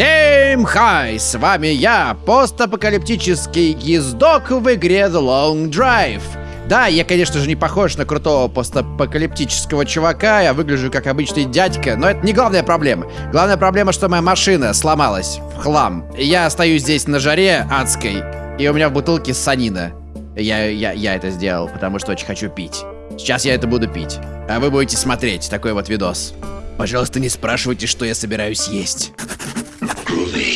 Всем хай! С вами я, постапокалиптический ездок в игре The Long Drive. Да, я, конечно же, не похож на крутого постапокалиптического чувака, я выгляжу как обычный дядька, но это не главная проблема. Главная проблема, что моя машина сломалась в хлам. Я стою здесь на жаре адской, и у меня в бутылке санина. Я, я, я это сделал, потому что очень хочу пить. Сейчас я это буду пить, а вы будете смотреть такой вот видос. Пожалуйста, не спрашивайте, что я собираюсь есть.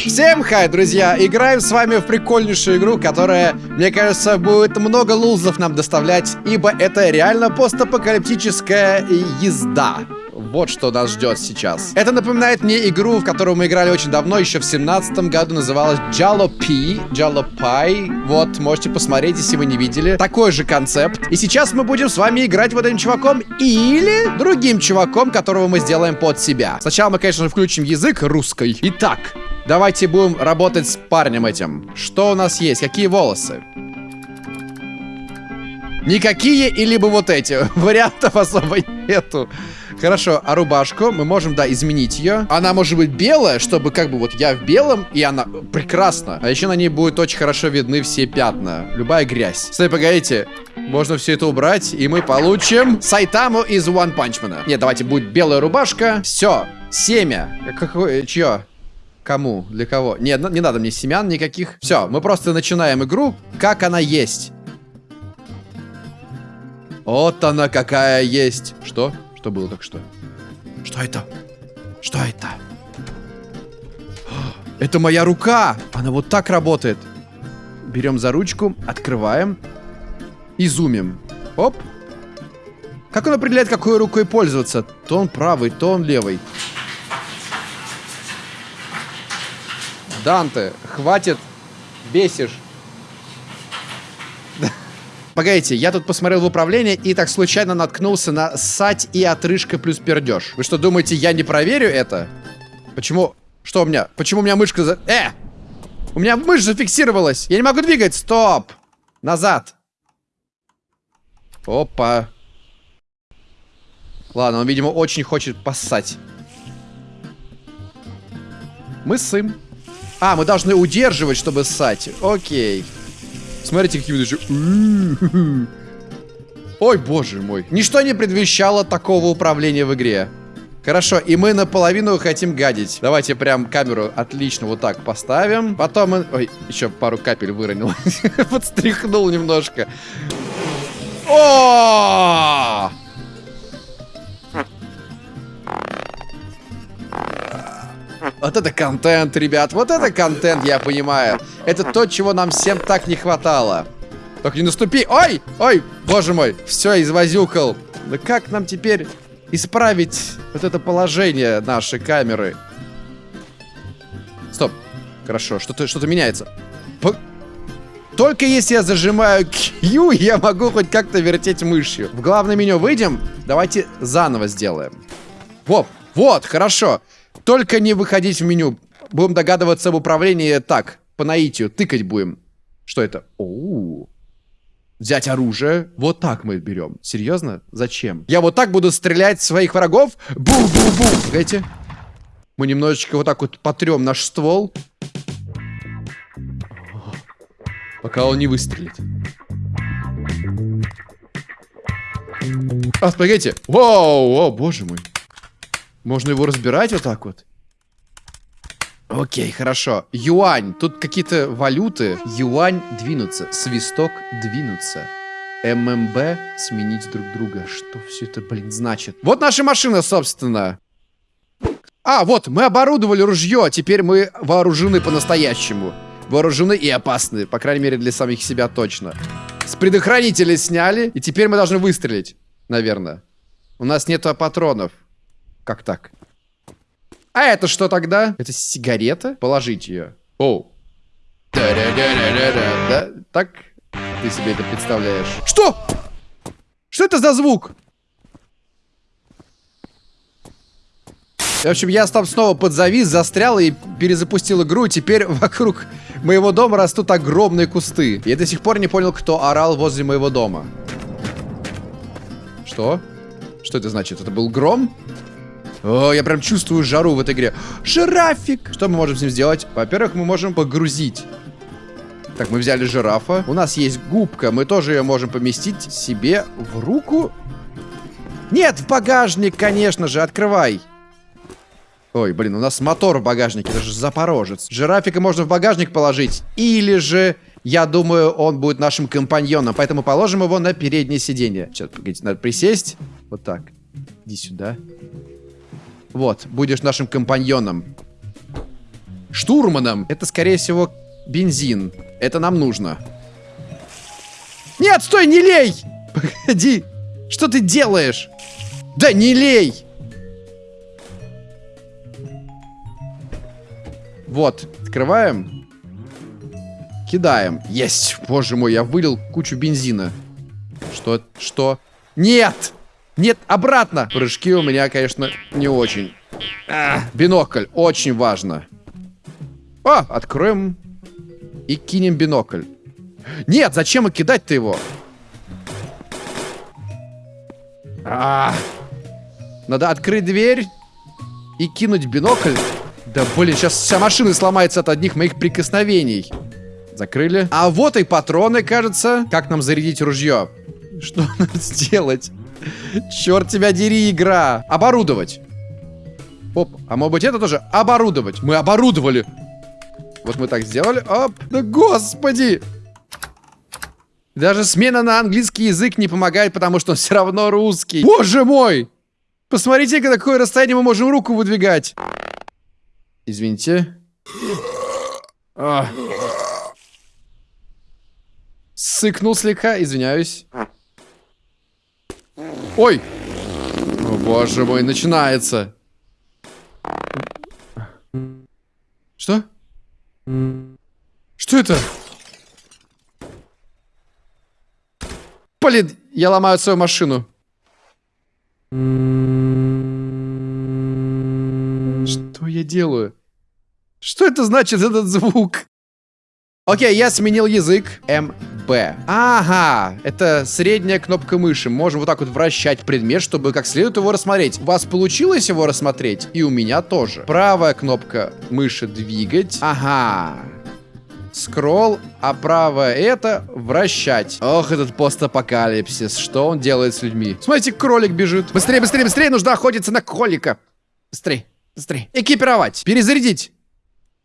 Всем хай, друзья! Играем с вами в прикольнейшую игру, которая, мне кажется, будет много лузов нам доставлять, ибо это реально постапокалиптическая езда. Вот что нас ждет сейчас. Это напоминает мне игру, в которую мы играли очень давно, еще в семнадцатом году, называлась Jalopy, Jalopy. Вот, можете посмотреть, если вы не видели. Такой же концепт. И сейчас мы будем с вами играть вот этим чуваком или другим чуваком, которого мы сделаем под себя. Сначала мы, конечно, включим язык русской. Итак, давайте будем работать с парнем этим. Что у нас есть? Какие волосы? Никакие и либо вот эти. Вариантов особо нету. Хорошо, а рубашку мы можем, да, изменить ее. Она может быть белая, чтобы как бы вот я в белом, и она прекрасно. А еще на ней будет очень хорошо видны все пятна. Любая грязь. Стой, погодите. Можно все это убрать, и мы получим Сайтаму из One Punch Man. Нет, давайте будет белая рубашка. Все. Семя. Какое? Чье? Кому? Для кого? Нет, не надо мне семян никаких. Все, мы просто начинаем игру, как она есть. Вот она какая есть. Что? Что было так что? Что это? Что это? Это моя рука! Она вот так работает. Берем за ручку, открываем и зумим. Оп. Как он определяет, какой рукой пользоваться? То он правый, то он левый. Данте, хватит, бесишь. Погодите, я тут посмотрел в управление и так случайно наткнулся на сать и отрыжка плюс пердеж. Вы что, думаете, я не проверю это? Почему? Что у меня? Почему у меня мышка за... Э! У меня мышь зафиксировалась! Я не могу двигать! Стоп! Назад! Опа! Ладно, он, видимо, очень хочет поссать. Мы ссым. А, мы должны удерживать, чтобы ссать. Окей. Смотрите, какие еще... Ой, боже мой. Ничто не предвещало такого управления в игре. Хорошо, и мы наполовину хотим гадить. Давайте прям камеру отлично вот так поставим. Потом мы... Ой, еще пару капель выронил. Подстряхнул немножко. О! Вот это контент, ребят. Вот это контент, я понимаю. Это то, чего нам всем так не хватало. Только не наступи. Ой! Ой, боже мой. Все, извозюкал. Да как нам теперь исправить вот это положение нашей камеры? Стоп. Хорошо, что-то что, -то, меняется. По... Только если я зажимаю Q, я могу хоть как-то вертеть мышью. В главное меню выйдем. Давайте заново сделаем. Вот, вот, хорошо. Только не выходить в меню. Будем догадываться об управлении так, по наитию. Тыкать будем. Что это? Оу. Взять оружие. Вот так мы берем. Серьезно? Зачем? Я вот так буду стрелять своих врагов. Бум-бум-бум. Погодите. Мы немножечко вот так вот потрем наш ствол. Пока он не выстрелит. А, погодите. Воу, о, боже мой. Можно его разбирать вот так вот? Окей, хорошо. Юань. Тут какие-то валюты. Юань двинуться. Свисток двинуться. ММБ сменить друг друга. Что все это, блин, значит? Вот наша машина, собственно. А, вот, мы оборудовали ружье. Теперь мы вооружены по-настоящему. Вооружены и опасны. По крайней мере, для самих себя точно. С предохранителя сняли. И теперь мы должны выстрелить. Наверное. У нас нету патронов. Как так? А это что тогда? Это сигарета? Положить ее. Оу. Да? Так ты себе это представляешь? Что? Что это за звук? В общем, я там снова подзавис, застрял и перезапустил игру. Теперь вокруг моего дома растут огромные кусты. Я до сих пор не понял, кто орал возле моего дома. Что? Что это значит? Это был гром? О, я прям чувствую жару в этой игре. Жирафик! Что мы можем с ним сделать? Во-первых, мы можем погрузить. Так, мы взяли жирафа. У нас есть губка. Мы тоже ее можем поместить себе в руку. Нет, в багажник, конечно же. Открывай. Ой, блин, у нас мотор в багажнике. Это же запорожец. Жирафика можно в багажник положить. Или же, я думаю, он будет нашим компаньоном. Поэтому положим его на переднее сиденье. Сейчас, погодите, надо присесть. Вот так. Иди сюда. Вот, будешь нашим компаньоном. Штурманом. Это, скорее всего, бензин. Это нам нужно. Нет, стой, не лей! Погоди. Что ты делаешь? Да не лей! Вот, открываем. Кидаем. Есть! Боже мой, я вылил кучу бензина. Что? Что? Нет! Нет, обратно! Прыжки у меня, конечно, не очень. А, бинокль, очень важно. О, откроем и кинем бинокль. Нет, зачем и кидать-то его? А, надо открыть дверь и кинуть бинокль. Да блин, сейчас вся машина сломается от одних моих прикосновений. Закрыли. А вот и патроны, кажется. Как нам зарядить ружье? Что надо сделать? Черт тебя дери, игра. Оборудовать. Оп, а может быть это тоже оборудовать? Мы оборудовали. Вот мы так сделали. Оп, да господи. Даже смена на английский язык не помогает, потому что он все равно русский. Боже мой! Посмотрите, какое расстояние мы можем руку выдвигать. Извините. А. Сыкнул слегка, извиняюсь. Ой! О, боже мой, начинается. Что? Что это? Блин, я ломаю свою машину. Что я делаю? Что это значит, этот звук? Окей, я сменил язык. МБ. Ага, это средняя кнопка мыши. Можем вот так вот вращать предмет, чтобы как следует его рассмотреть. У вас получилось его рассмотреть? И у меня тоже. Правая кнопка мыши двигать. Ага. Скролл, а правая это вращать. Ох, этот постапокалипсис. Что он делает с людьми? Смотрите, кролик бежит. Быстрее, быстрее, быстрее, нужно охотиться на кролика. Быстрее, быстрее. Экипировать, перезарядить.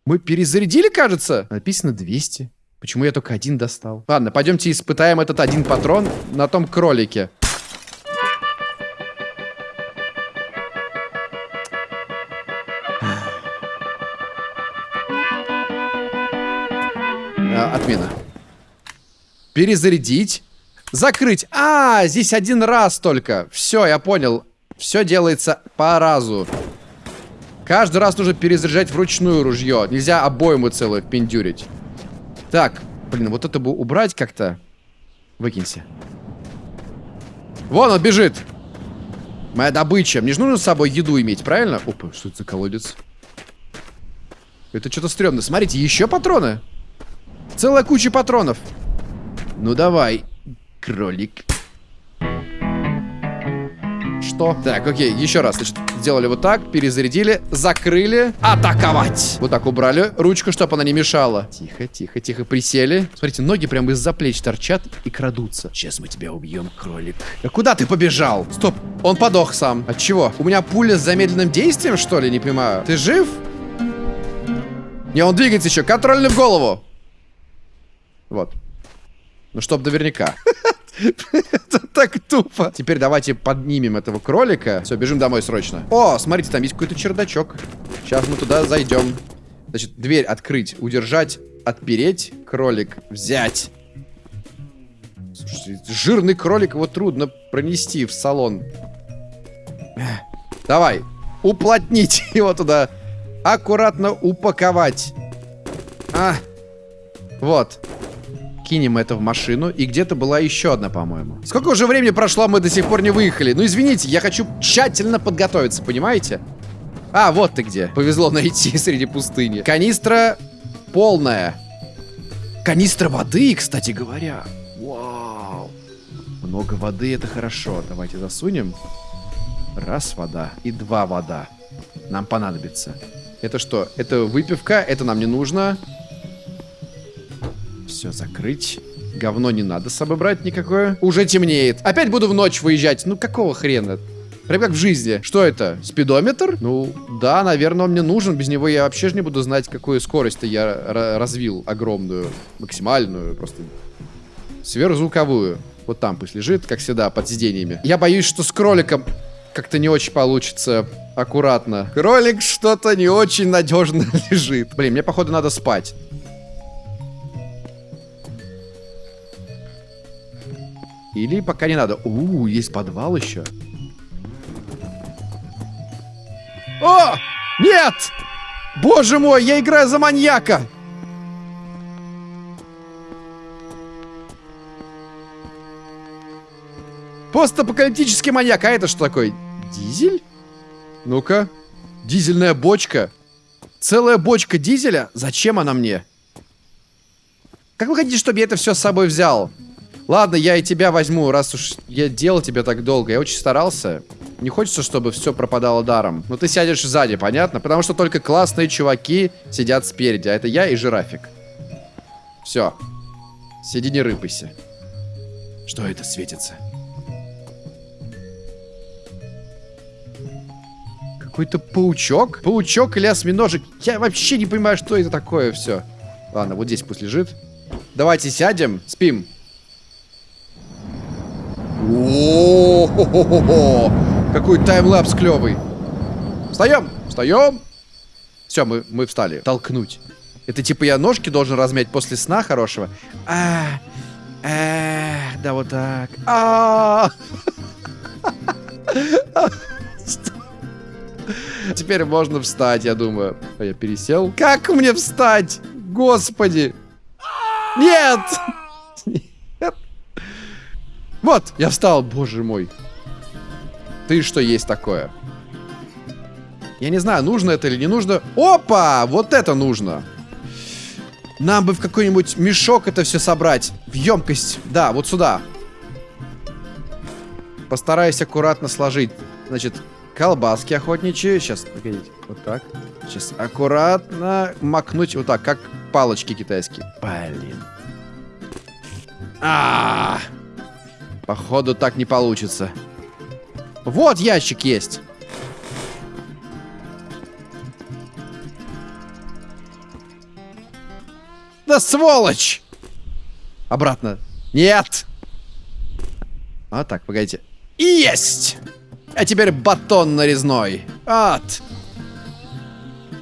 Мы перезарядили, кажется? Написано 200. Почему я только один достал? Ладно, пойдемте испытаем этот один патрон на том кролике. А, отмена. Перезарядить. Закрыть. А, здесь один раз только. Все, я понял. Все делается по разу. Каждый раз нужно перезаряжать вручную ружье. Нельзя обойму целую пиндюрить. Так, блин, вот это бы убрать как-то. Выкинься. Вон он бежит. Моя добыча. Мне же нужно с собой еду иметь, правильно? Опа, что это за колодец? Это что-то стрёмно. Смотрите, еще патроны. Целая куча патронов. Ну давай, кролик. Что? Так, окей, еще раз. Значит, сделали вот так, перезарядили, закрыли, атаковать. Вот так убрали ручку, чтобы она не мешала. Тихо, тихо, тихо, присели. Смотрите, ноги прямо из-за плеч торчат и крадутся. Сейчас мы тебя убьем, кролик. А куда ты побежал? Стоп, он подох сам. От чего? У меня пуля с замедленным действием, что ли? Не понимаю. Ты жив? Не, он двигается еще. Контрольный в голову. Вот. Ну, чтоб наверняка. Это так тупо. Теперь давайте поднимем этого кролика. Все, бежим домой срочно. О, смотрите, там есть какой-то чердачок. Сейчас мы туда зайдем. Значит, дверь открыть, удержать, отпереть, кролик взять. Слушайте, жирный кролик, его трудно пронести в салон. Давай, уплотнить его туда. Аккуратно упаковать. А, вот кинем это в машину. И где-то была еще одна, по-моему. Сколько уже времени прошло, мы до сих пор не выехали. Ну, извините, я хочу тщательно подготовиться, понимаете? А, вот ты где. Повезло найти среди пустыни. Канистра полная. Канистра воды, кстати говоря. Вау. Много воды, это хорошо. Давайте засунем. Раз вода и два вода. Нам понадобится. Это что? Это выпивка, это нам не нужно. Все, закрыть. Говно не надо с собой брать никакое. Уже темнеет. Опять буду в ночь выезжать. Ну какого хрена? Прям как в жизни. Что это? Спидометр? Ну, да, наверное, он мне нужен. Без него я вообще же не буду знать, какую скорость я развил. Огромную, максимальную, просто сверхзвуковую. Вот там пусть лежит, как всегда, под сиденьями. Я боюсь, что с кроликом как-то не очень получится аккуратно. Кролик что-то не очень надежно лежит. Блин, мне, походу, надо спать. Или пока не надо. У, есть подвал еще. О! Нет! Боже мой, я играю за маньяка! Постапокалиптический маньяк. А это что такое? Дизель? Ну-ка. Дизельная бочка. Целая бочка дизеля? Зачем она мне? Как вы хотите, чтобы я это все с собой взял? Ладно, я и тебя возьму, раз уж я делал тебя так долго. Я очень старался. Не хочется, чтобы все пропадало даром. Но ты сядешь сзади, понятно? Потому что только классные чуваки сидят спереди. А это я и жирафик. Все. Сиди, не рыпайся. Что это светится? Какой-то паучок? Паучок или осьминожек? Я вообще не понимаю, что это такое все. Ладно, вот здесь пусть лежит. Давайте сядем, спим. О, какой таймлапс клевый. Встаем, встаем. Все, мы, мы встали. Толкнуть. Это типа я ножки должен размять после сна хорошего. А, а, да вот так. А, Теперь можно встать, я думаю. А я пересел. Как мне встать? Господи. Нет! Вот, я встал, боже мой. Ты что есть такое? Я не знаю, нужно это или не нужно. Опа! Вот это нужно. Нам бы в какой-нибудь мешок это все собрать. В емкость. Да, вот сюда. Постараюсь аккуратно сложить. Значит, колбаски охотничьи. Сейчас, погодите. Вот так. Сейчас аккуратно макнуть вот так, как палочки китайские. Блин. А, -а, -а. Походу так не получится. Вот ящик есть. Да сволочь! Обратно. Нет! А так, погодите. Есть! А теперь батон нарезной. От.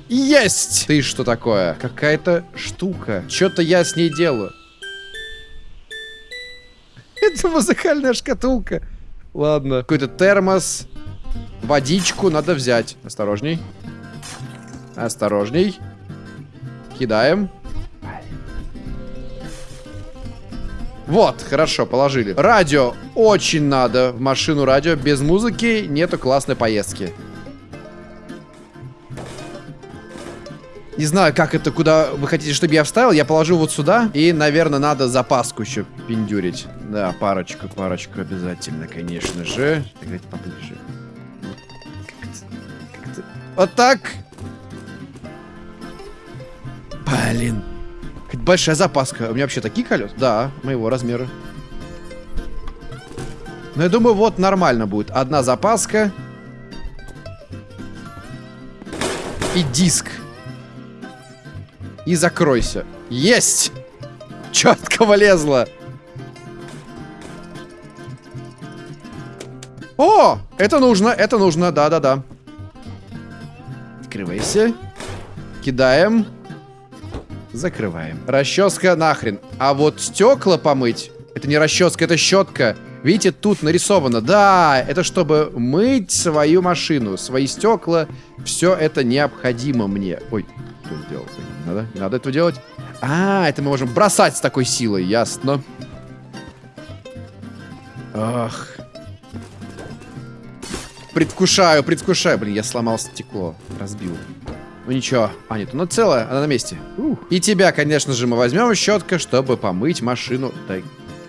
Есть! Ты что такое? Какая-то штука. Что-то я с ней делаю. Это музыкальная шкатулка. Ладно. Какой-то термос. Водичку надо взять. Осторожней. Осторожней. Кидаем. Вот, хорошо, положили. Радио очень надо. В машину радио. Без музыки нету классной поездки. Не знаю, как это, куда вы хотите, чтобы я вставил. Я положу вот сюда. И, наверное, надо запаску еще пиндюрить. Да, парочку, парочку обязательно, конечно же. Давайте поближе. Вот так. Блин. Большая запаска. У меня вообще такие колеса? Да, моего размера. Но я думаю, вот нормально будет. Одна запаска. И диск. И закройся. Есть! Четко влезло. Это нужно, это нужно, да-да-да. Открывайся. Кидаем. Закрываем. Расческа нахрен. А вот стекла помыть, это не расческа, это щетка. Видите, тут нарисовано. Да, это чтобы мыть свою машину, свои стекла. Все это необходимо мне. Ой, что сделал? Не надо, не надо этого делать. А, это мы можем бросать с такой силой, ясно. Ах. Предвкушаю, предвкушаю. Блин, я сломал стекло. Разбил. Ну ничего. А, нет, оно целое, она на месте. Ух. И тебя, конечно же, мы возьмем щетка, чтобы помыть машину. Да,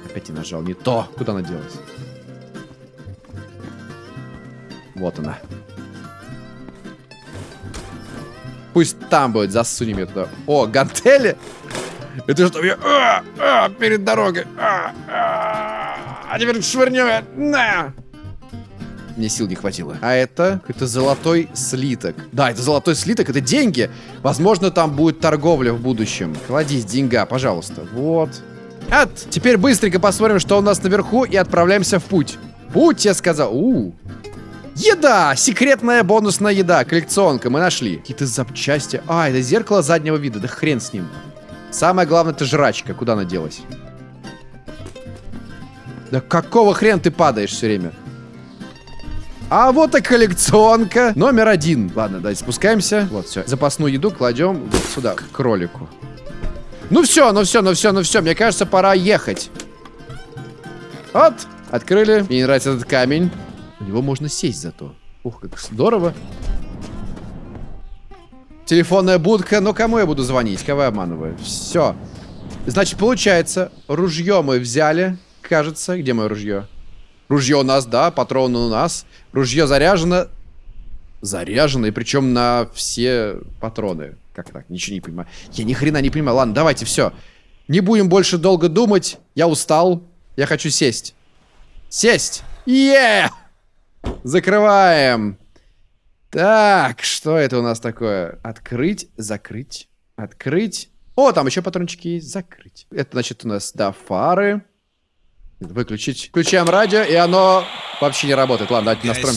опять не нажал. Не то. Куда она делась? Вот она. Пусть там будет, засунем ее туда. О, гантели? Это что, я... А, а, перед дорогой. А, а, а теперь швырнем. На! Мне сил не хватило. А это? Это золотой слиток. Да, это золотой слиток, это деньги. Возможно, там будет торговля в будущем. Кладись, деньга, пожалуйста. Вот. От. Теперь быстренько посмотрим, что у нас наверху, и отправляемся в путь. Путь, я сказал. У, -у. Еда! Секретная бонусная еда. Коллекционка. Мы нашли. Какие-то запчасти. А, это зеркало заднего вида. Да хрен с ним. Самое главное, это жрачка. Куда она делась? Да какого хрена ты падаешь все время? А вот и коллекционка. Номер один. Ладно, давайте спускаемся. Вот, все. Запасную еду кладем вот сюда, к кролику. Ну все, ну все, ну все, ну все. Мне кажется, пора ехать. Вот. Открыли. Мне не нравится этот камень. У него можно сесть зато. Ух, как здорово. Телефонная будка. Ну, кому я буду звонить? Кого я обманываю? Все. Значит, получается, ружье мы взяли. Кажется. Где мое ружье? Ружье у нас, да, патроны у нас. Ружье заряжено. Заряжено, и причем на все патроны. Как так? Ничего не понимаю. Я ни хрена не понимаю. Ладно, давайте, все. Не будем больше долго думать. Я устал. Я хочу сесть. Сесть! Е! Закрываем. Так, что это у нас такое? Открыть, закрыть, открыть. О, там еще патрончики есть. Закрыть. Это, значит, у нас, да, фары. Выключить. Включаем радио, и оно вообще не работает. Ладно, давайте настроим.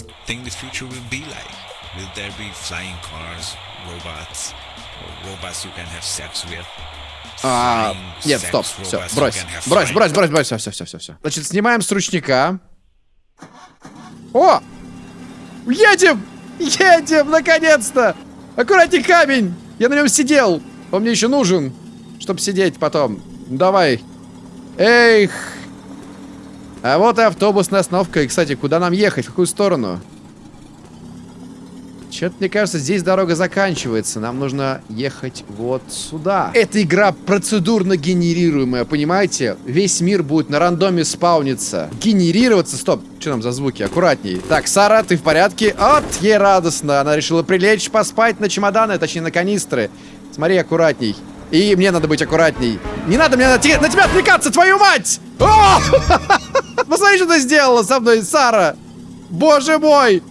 А, нет, стоп, все, брось, брось, брось, брось, брось, все, все, все, все, все. Значит, снимаем с ручника. О, едем, едем, наконец-то. Аккуратней камень, я на нем сидел. Он мне еще нужен, чтобы сидеть потом. Давай. Эх, а вот и автобусная остановка. И, кстати, куда нам ехать? В какую сторону? Че-то, мне кажется, здесь дорога заканчивается. Нам нужно ехать вот сюда. Эта игра процедурно генерируемая, понимаете? Весь мир будет на рандоме спауниться. Генерироваться. Стоп, что нам за звуки? Аккуратней. Так, Сара, ты в порядке? От, ей радостно. Она решила прилечь, поспать на чемоданы, точнее на канистры. Смотри, аккуратней. И мне надо быть аккуратней. Не надо мне на, на тебя отвлекаться, твою мать! О! Посмотри, что ты сделала со мной, Сара! Боже мой!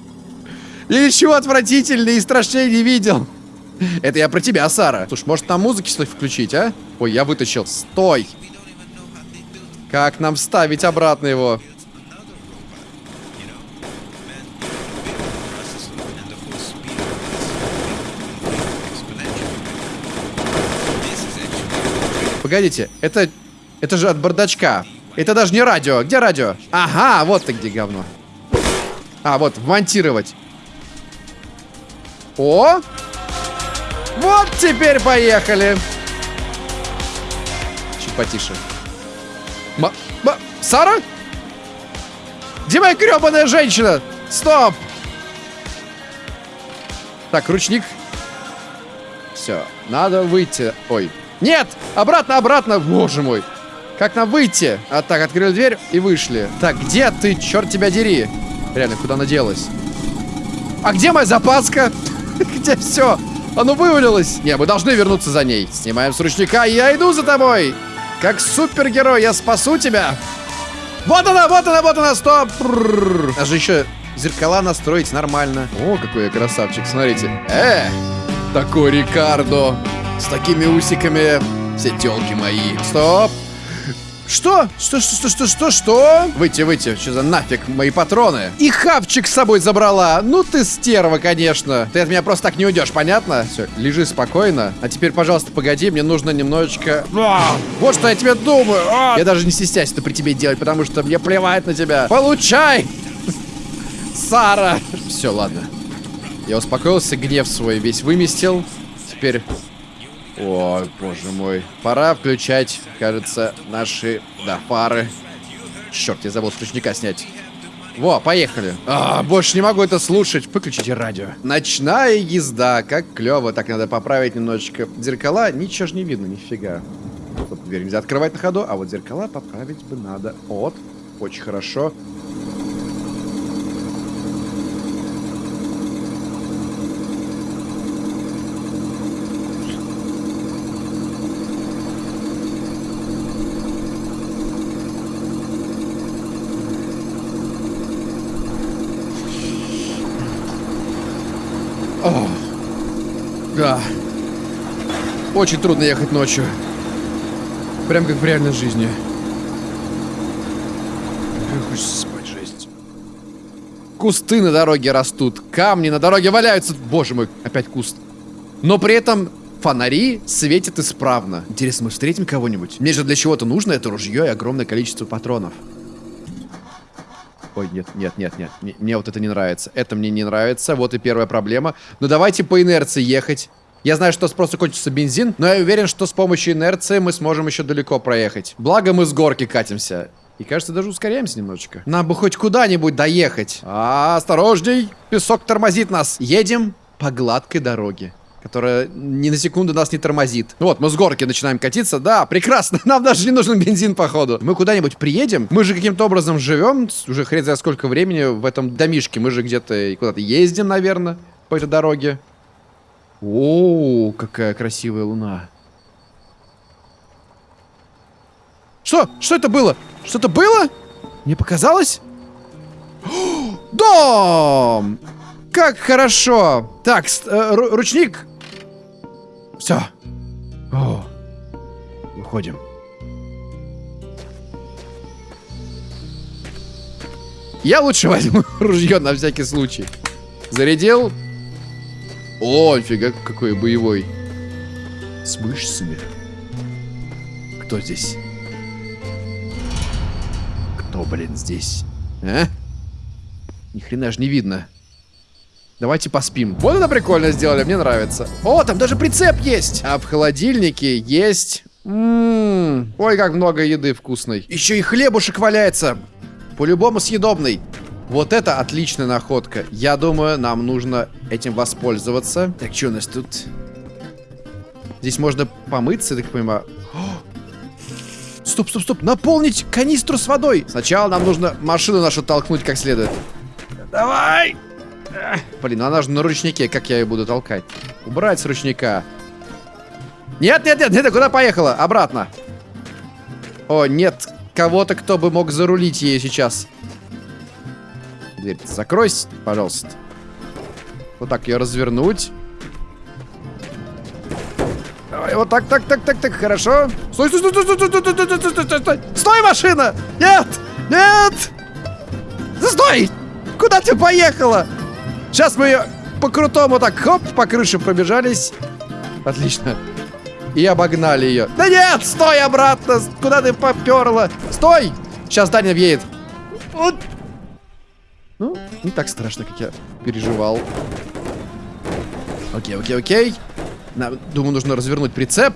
Я ничего отвратительного и страшнее не видел. Это я про тебя, Сара. Слушай, может там музыки стоит включить, а? Ой, я вытащил. Стой! Как нам вставить обратно его? Погодите, это... Это же от бардачка. Это даже не радио. Где радио? Ага, вот ты где говно. А, вот, вмонтировать. О! Вот теперь поехали. Чуть потише. Ма... Ма... Сара? Где моя гребаная женщина? Стоп! Так, ручник. Все, надо выйти. Ой, нет! Обратно, обратно! Боже мой! Как нам выйти? А так, открыли дверь и вышли. Так, где ты? Черт тебя дери! Реально, куда она делась? А где моя запаска? Где все? Оно вывалилось. Не, мы должны вернуться за ней. Снимаем с ручника, я иду за тобой. Как супергерой, я спасу тебя. Вот она, вот она, вот она, стоп. Даже еще зеркала настроить нормально. О, какой я красавчик, смотрите. Э, такой Рикардо. С такими усиками все телки мои. Стоп! Что? Что, что, что, что, что, что? Выйти, выйти. Что за нафиг мои патроны? И хавчик с собой забрала. Ну ты стерва, конечно. Ты от меня просто так не уйдешь, понятно? Все, лежи спокойно. А теперь, пожалуйста, погоди, мне нужно немножечко... А, вот что я тебе думаю. А! Я даже не стесняюсь это при тебе делать, потому что мне плевать на тебя. Получай! Сара! Все, ладно. Я успокоился, гнев свой весь выместил. Теперь о, боже мой. Пора включать, кажется, наши, да, фары. Черт, я забыл с ручника снять. Во, поехали. А, больше не могу это слушать. Выключите радио. Ночная езда. Как клево. Так, надо поправить немножечко зеркала. Ничего же не видно, нифига. Вот дверь нельзя открывать на ходу, а вот зеркала поправить бы надо. Вот. Очень хорошо. Ох, да. Очень трудно ехать ночью. Прям как в реальной жизни. Хочется спать, жесть. Кусты на дороге растут, камни на дороге валяются. Боже мой, опять куст. Но при этом фонари светят исправно. Интересно, мы встретим кого-нибудь? Мне же для чего-то нужно это ружье и огромное количество патронов. Ой, нет, нет, нет, нет. Мне, вот это не нравится. Это мне не нравится. Вот и первая проблема. Ну давайте по инерции ехать. Я знаю, что просто кончится бензин, но я уверен, что с помощью инерции мы сможем еще далеко проехать. Благо мы с горки катимся. И кажется, даже ускоряемся немножечко. Нам бы хоть куда-нибудь доехать. А, осторожней, песок тормозит нас. Едем по гладкой дороге которая ни на секунду нас не тормозит. Вот, мы с горки начинаем катиться. Да, прекрасно. Нам даже не нужен бензин, походу. Мы куда-нибудь приедем. Мы же каким-то образом живем. Уже хрен знает сколько времени в этом домишке. Мы же где-то куда-то ездим, наверное, по этой дороге. О, какая красивая луна. Что? Что это было? Что-то было? Мне показалось? Дом! Как хорошо! Так, э, ручник. Все. О, выходим. Я лучше возьму ружье на всякий случай. Зарядил. О, фига какой боевой. С мышцами. Кто здесь? Кто, блин, здесь? А? Ни хрена ж не видно. Давайте поспим. Вот это прикольно сделали, мне нравится. О, там даже прицеп есть. А в холодильнике есть... Ммм, ой, как много еды вкусной. Еще и хлебушек валяется. По-любому съедобный. Вот это отличная находка. Я думаю, нам нужно этим воспользоваться. Так, что у нас тут? Здесь можно помыться, так понимаю. Стоп, стоп, стоп. Наполнить канистру с водой. Сначала нам нужно машину нашу толкнуть как следует. Давай! Блин, она же на ручнике. Как я ее буду толкать? Убрать с ручника. Нет, нет, нет, нет, куда поехала? Обратно. О, нет кого-то, кто бы мог зарулить ей сейчас. Дверь закройся, пожалуйста. Вот так ее развернуть. Давай, вот так, так, так, так, так, хорошо. Стой, стой, стой, стой, стой, стой, стой, стой, стой, стой, стой, стой, машина! Нет! Нет! Стой! Куда ты поехала? Сейчас мы по-крутому так, хоп, по крыше пробежались. Отлично. И обогнали ее. Да нет, стой обратно! Куда ты поперла? Стой! Сейчас Даня въедет. Вот ну, не так страшно, как я переживал. Окей, окей, окей. На, думаю, нужно развернуть прицеп.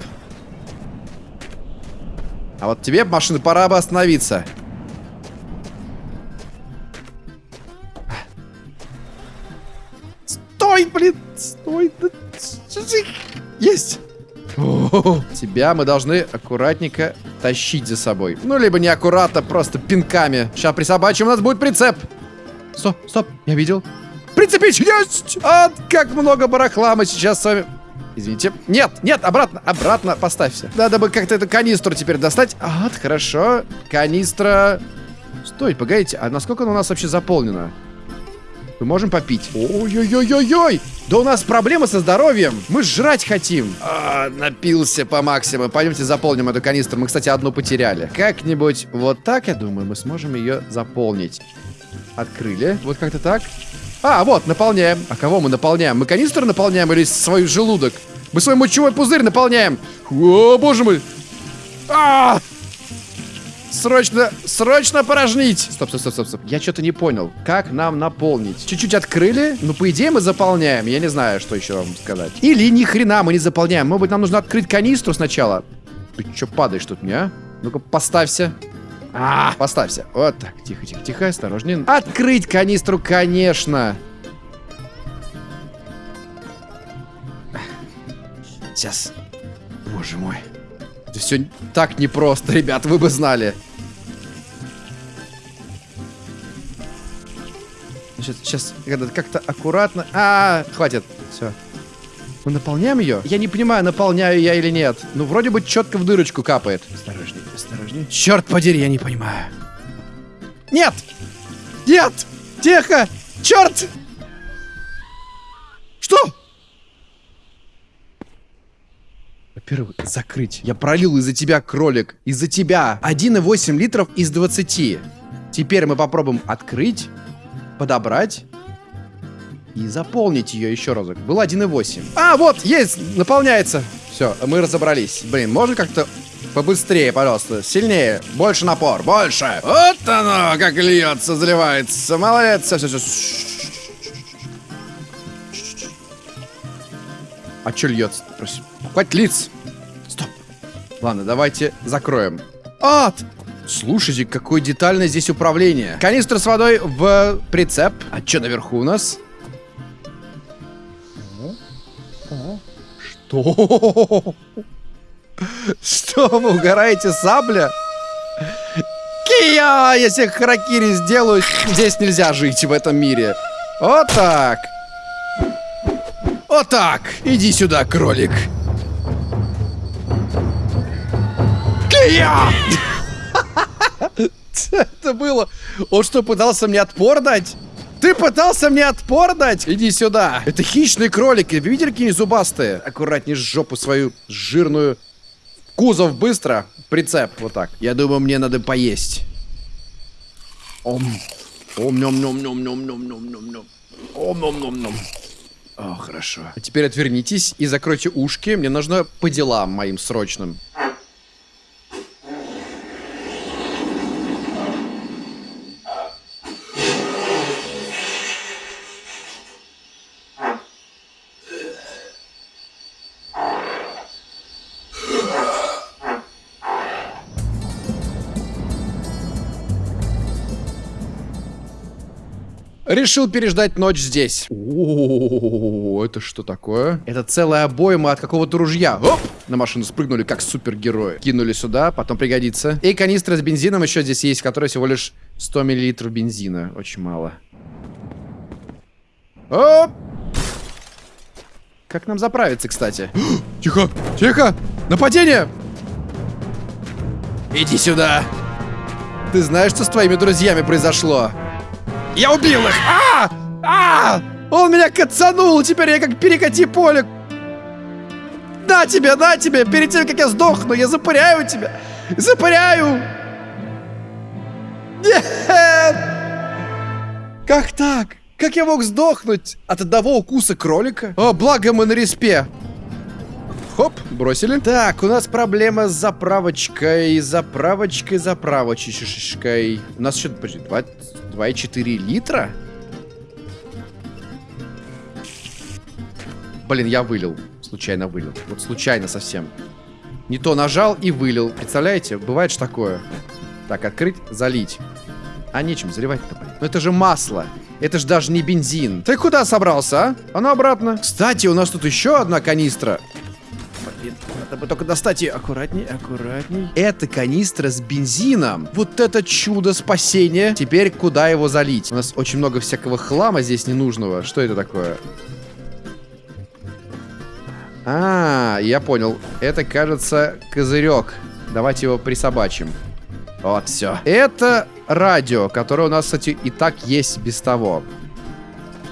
А вот тебе, машина, пора бы остановиться. Стой, блин! Стой! Есть! Тебя мы должны аккуратненько тащить за собой. Ну, либо неаккуратно, просто пинками. Сейчас присобачим, у нас будет прицеп. Стоп, стоп, я видел. Прицепить есть! А, как много барахла мы сейчас с вами... Извините. Нет, нет, обратно, обратно поставься. Надо бы как-то эту канистру теперь достать. А, хорошо. Канистра... Стой, погодите, а насколько она у нас вообще заполнена? Мы можем попить. Ой-ой-ой-ой-ой! Да у нас проблемы со здоровьем. Мы жрать хотим. А, напился по максимуму. Пойдемте заполним эту канистру. Мы, кстати, одну потеряли. Как-нибудь вот так, я думаю, мы сможем ее заполнить. Открыли. Вот как-то так. А, вот, наполняем. А кого мы наполняем? Мы канистру наполняем или свой желудок? Мы свой мочевой пузырь наполняем. О, боже мой. А! Срочно, срочно порожнить. Стоп, стоп, стоп, стоп, стоп. Я что-то не понял. Как нам наполнить? Чуть-чуть открыли. Ну, по идее, мы заполняем. Я не знаю, что еще вам сказать. Или ни хрена мы не заполняем. Может быть, нам нужно открыть канистру сначала. Ты что падаешь тут мне, а? Ну-ка, поставься. А, поставься. Вот так. Тихо, тихо, тихо, осторожнее. Открыть канистру, конечно. Сейчас. Боже мой. Это все так непросто, ребят, вы бы знали. Сейчас, сейчас, как-то аккуратно. А, -а, а, хватит. Все. Мы наполняем ее? Я не понимаю, наполняю я или нет. Ну, вроде бы четко в дырочку капает. Осторожней, осторожней. Черт подери, я не понимаю. Нет! Нет! Тихо! Черт! Что? Во-первых, закрыть. Я пролил из-за тебя, кролик. Из-за тебя. 1,8 литров из 20. Теперь мы попробуем открыть, подобрать и заполнить ее еще разок. Было 1,8. А, вот, есть, наполняется. Все, мы разобрались. Блин, можно как-то побыстрее, пожалуйста. Сильнее. Больше напор. Больше. Вот оно, как льется, заливается. Молодец. Все, все, все. А что льется? Хватит лиц. Ладно, давайте закроем. Ад! Слушайте, какое детальное здесь управление. Канистра с водой в прицеп. А что наверху у нас? Что? Что вы угораете, сабля? Кия! Я себе харакири сделаю. Здесь нельзя жить в этом мире. Вот так. Вот так. Иди сюда, кролик. Кия! Это было... Он что, пытался мне отпор дать? Ты пытался мне отпор дать? Иди сюда. Это хищные кролики. Вы видели, какие зубастые? Аккуратнее жопу свою жирную. Кузов быстро. Прицеп. Вот так. Я думаю, мне надо поесть. Ом. Ом, нем, нем, нем, нем, нем, нем, нем, нем. Ом, нем, нем, нем. О, хорошо. А теперь отвернитесь и закройте ушки. Мне нужно по делам моим срочным. Решил переждать ночь здесь. О, это что такое? Это целая обойма от какого-то ружья. Оп! На машину спрыгнули, как супергерои. Кинули сюда, потом пригодится. И канистра с бензином еще здесь есть, которая всего лишь 100 миллилитров бензина. Очень мало. Оп! Как нам заправиться, кстати? Тихо! Тихо! Нападение! Иди сюда! Ты знаешь, что с твоими друзьями произошло? Я убил их! А! А! Он меня кацанул, теперь я как перекати поле. На тебе, на тебе! Перед тем, как я сдохну, я запыряю тебя! Запыряю! Нет! Как так? Как я мог сдохнуть от одного укуса кролика? О, благо мы на респе. Хоп, бросили. Так, у нас проблема с заправочкой, заправочкой, заправочкой. У нас что, подожди, 2,4 литра? Блин, я вылил. Случайно вылил. Вот случайно совсем. Не то нажал и вылил. Представляете? Бывает же такое. Так, открыть, залить. А нечем заливать-то, блин. Ну это же масло. Это же даже не бензин. Ты куда собрался, а? А обратно. Кстати, у нас тут еще одна канистра. Надо бы только достать ее. Аккуратней, аккуратней. Это канистра с бензином. Вот это чудо спасения. Теперь куда его залить? У нас очень много всякого хлама здесь ненужного. Что это такое? А, я понял. Это, кажется, козырек. Давайте его присобачим. Вот, все. Это радио, которое у нас, кстати, и так есть без того.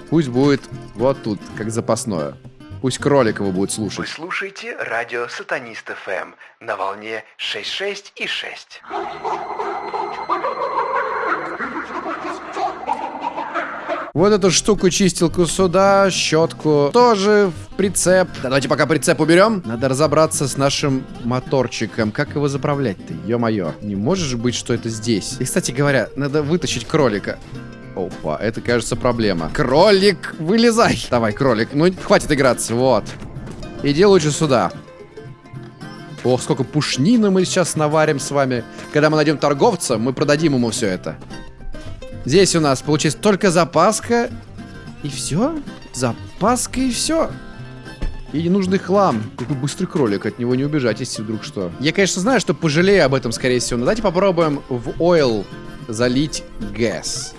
Пусть будет вот тут, как запасное. Пусть кролик его будет слушать. Вы слушаете радио Сатанист ФМ на волне 6.6 и 6. Вот эту штуку чистилку сюда, щетку тоже в прицеп. Давайте пока прицеп уберем. Надо разобраться с нашим моторчиком. Как его заправлять-то? Ё-моё. Не можешь быть, что это здесь. И, кстати говоря, надо вытащить кролика. Опа, это, кажется, проблема. Кролик, вылезай. Давай, кролик. Ну, хватит играться, вот. Иди лучше сюда. Ох, сколько пушнины мы сейчас наварим с вами. Когда мы найдем торговца, мы продадим ему все это. Здесь у нас получается только запаска. И все? Запаска и все. И ненужный хлам. Какой быстрый кролик, от него не убежать, если вдруг что. Я, конечно, знаю, что пожалею об этом, скорее всего. Но давайте попробуем в ойл залить газ.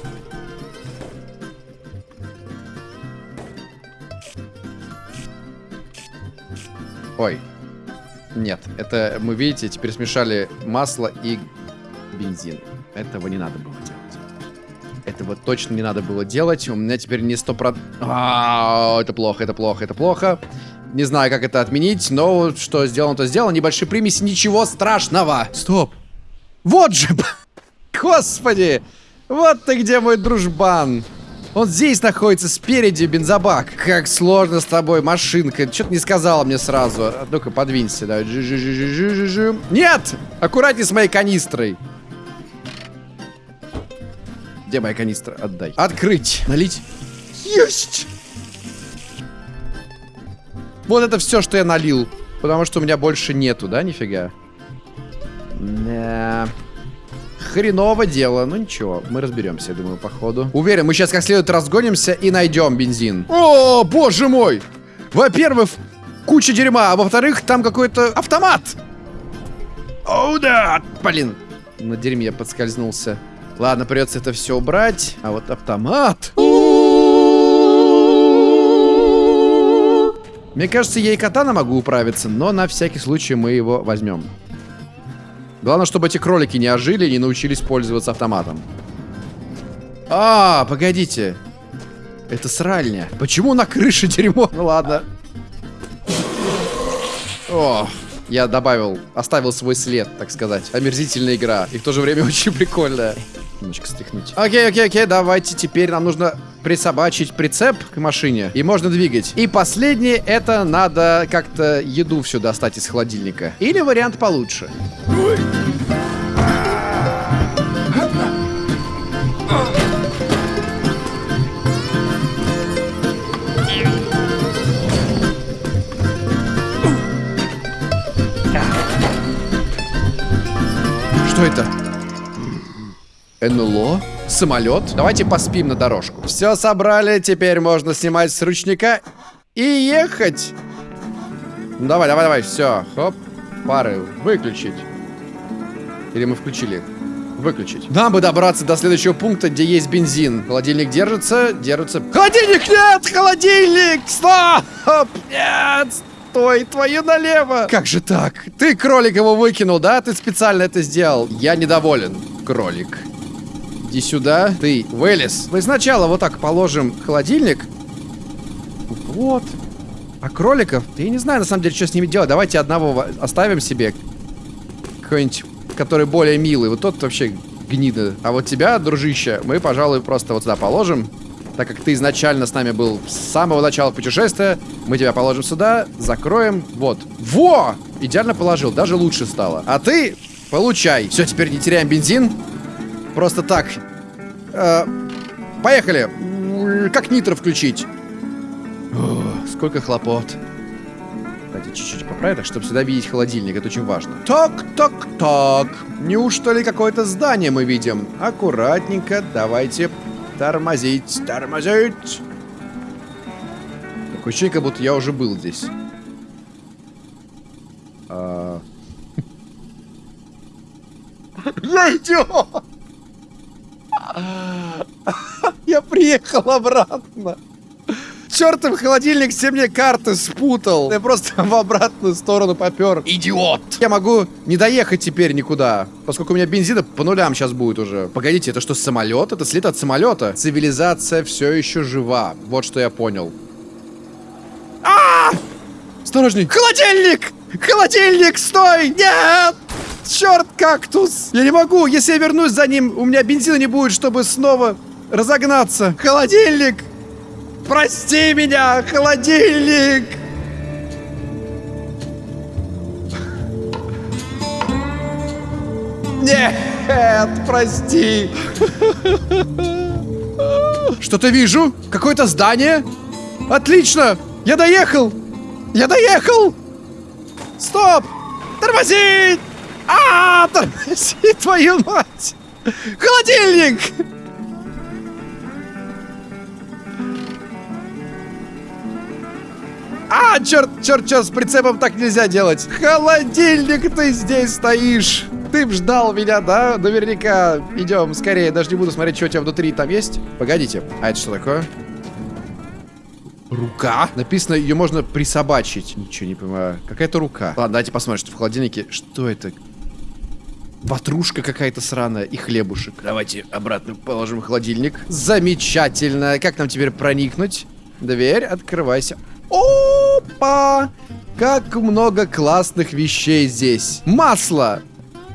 Ой. Нет, это мы, видите, теперь смешали масло и бензин. Этого не надо было делать. Этого точно не надо было делать. У меня теперь не 100%... А, это плохо, это плохо, это плохо. Не знаю, как это отменить, но что сделано, то сделано. Небольшие примеси, ничего страшного. Стоп. Вот же, господи. Вот ты где, мой дружбан. Он здесь находится, спереди бензобак. Как сложно с тобой, машинка. Что-то не сказала мне сразу. А Ну-ка, подвинься. Жи -жи -жи -жи -жи -жи. Нет! Аккуратней с моей канистрой. Где моя канистра? Отдай. Открыть. Налить. Есть! Вот это все, что я налил. Потому что у меня больше нету, да, нифига? Да. Хреново дело, ну ничего, мы разберемся, я думаю, по ходу. Уверен, мы сейчас как следует разгонимся и найдем бензин. О, боже мой! Во-первых, куча дерьма, а во-вторых, там какой-то автомат. О, да! Блин, на дерьме я подскользнулся. Ладно, придется это все убрать. А вот автомат. Мне кажется, я и катана могу управиться, но на всякий случай мы его возьмем. Главное, чтобы эти кролики не ожили и не научились пользоваться автоматом. А, погодите. Это сральня. Почему на крыше дерьмо? Ну ладно. О, я добавил, оставил свой след, так сказать. Омерзительная игра. И в то же время очень прикольная. Немножко стряхнуть. Окей, окей, окей, давайте теперь нам нужно присобачить прицеп к машине. И можно двигать. И последнее, это надо как-то еду всю достать из холодильника. Или вариант получше. Что это? НЛО? Самолет? Давайте поспим на дорожку. Все собрали, теперь можно снимать с ручника и ехать. Ну, давай, давай, давай, все. Хоп, пары выключить. Или мы включили? Выключить. Нам бы добраться до следующего пункта, где есть бензин. Холодильник держится, держится. Холодильник нет! Холодильник! Стоп! Нет! Стой, твою налево! Как же так? Ты кролик его выкинул, да? Ты специально это сделал. Я недоволен, кролик. Иди сюда. Ты вылез. Мы сначала вот так положим холодильник. Вот. А кроликов? Я не знаю, на самом деле, что с ними делать. Давайте одного оставим себе. Какой-нибудь, который более милый. Вот тот вообще гнида. А вот тебя, дружище, мы, пожалуй, просто вот сюда положим. Так как ты изначально с нами был с самого начала путешествия, мы тебя положим сюда, закроем. Вот. Во! Идеально положил, даже лучше стало. А ты получай. Все, теперь не теряем бензин. Просто так. Э, поехали. Как нитро включить? О, сколько хлопот. Давайте чуть-чуть поправить, так, чтобы сюда видеть холодильник. Это очень важно. Так, так, так. Неужто ли какое-то здание мы видим? Аккуратненько. Давайте тормозить, тормозить. Такое ощущение, как будто я уже был здесь. А... Я идиот! Я приехал обратно. Чертов холодильник все мне карты спутал. Я просто в обратную сторону попер. Идиот! Я могу не доехать теперь никуда, поскольку у меня бензина по нулям сейчас будет уже. Погодите, это что, самолет? Это след от самолета? Цивилизация все еще жива. Вот что я понял. А! Осторожней! Холодильник! Холодильник, стой! Нет! Черт, кактус! Я не могу! Если я вернусь за ним, у меня бензина не будет, чтобы снова разогнаться. Холодильник! Прости меня, холодильник! Нет, прости. Что-то вижу. Какое-то здание. Отлично. Я доехал. Я доехал. Стоп. Тормозить. А, тормози, твою мать. Холодильник. А, черт, черт, черт, с прицепом так нельзя делать. Холодильник, ты здесь стоишь. Ты ждал меня, да? Наверняка. Идем, скорее. Даже не буду смотреть, что у тебя внутри там есть. Погодите. А это что такое? Рука? Написано, ее можно присобачить. Ничего не понимаю. Какая-то рука. Ладно, давайте посмотрим, что в холодильнике. Что это? Ватрушка какая-то сраная и хлебушек. Давайте обратно положим холодильник. Замечательно. Как нам теперь проникнуть? Дверь, открывайся. Опа! Как много классных вещей здесь. Масло.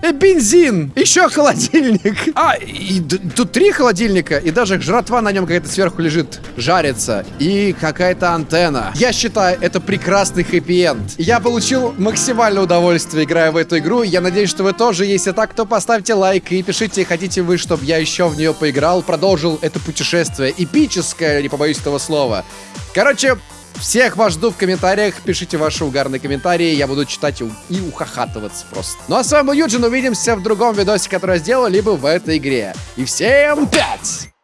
Э, бензин! Еще холодильник! А, и тут три холодильника, и даже жратва на нем какая-то сверху лежит, жарится. И какая-то антенна. Я считаю, это прекрасный хэппи-энд. Я получил максимальное удовольствие, играя в эту игру. Я надеюсь, что вы тоже. Если так, то поставьте лайк и пишите, хотите вы, чтобы я еще в нее поиграл, продолжил это путешествие. Эпическое, не побоюсь этого слова. Короче, всех вас жду в комментариях. Пишите ваши угарные комментарии. Я буду читать и, ухахатываться просто. Ну а с вами был Юджин. Увидимся в другом видосе, который я сделал, либо в этой игре. И всем пять!